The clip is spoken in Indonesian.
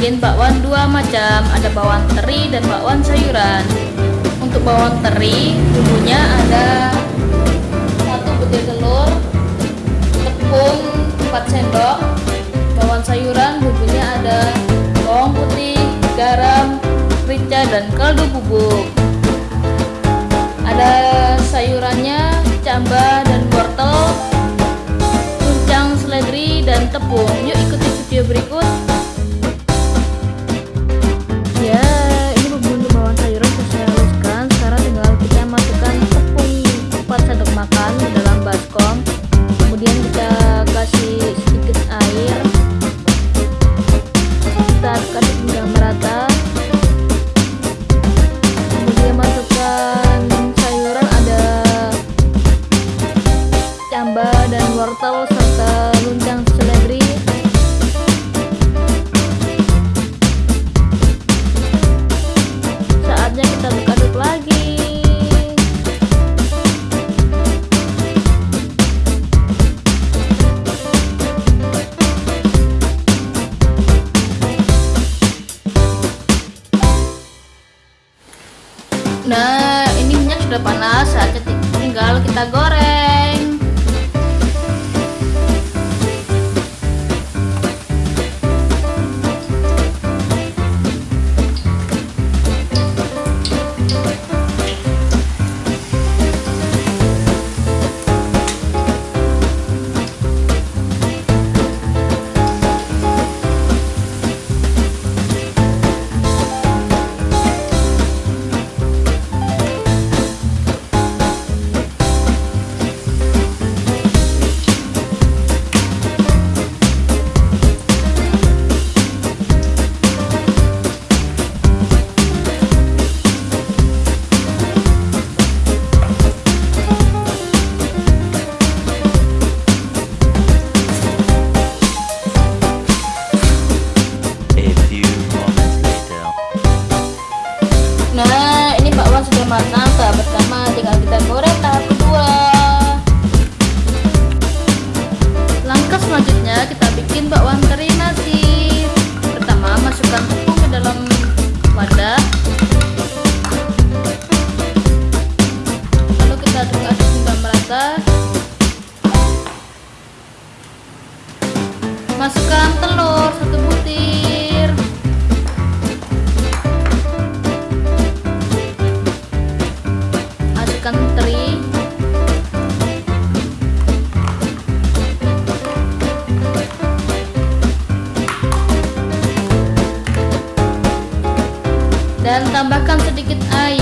bikin bakwan dua macam. Ada bakwan teri dan bakwan sayuran. Untuk bakwan teri bumbunya ada satu butir telur tepung 4 sendok bakwan sayuran bumbunya ada bawang putih garam merica dan kaldu bubuk camba dan wortel serta luncang seledri saatnya kita aduk-aduk lagi Nah, ini minyak sudah panas, saatnya tinggal kita goreng. Wadah. Lalu kita aduk-aduk hingga merata. Masukkan telur dan tambahkan sedikit air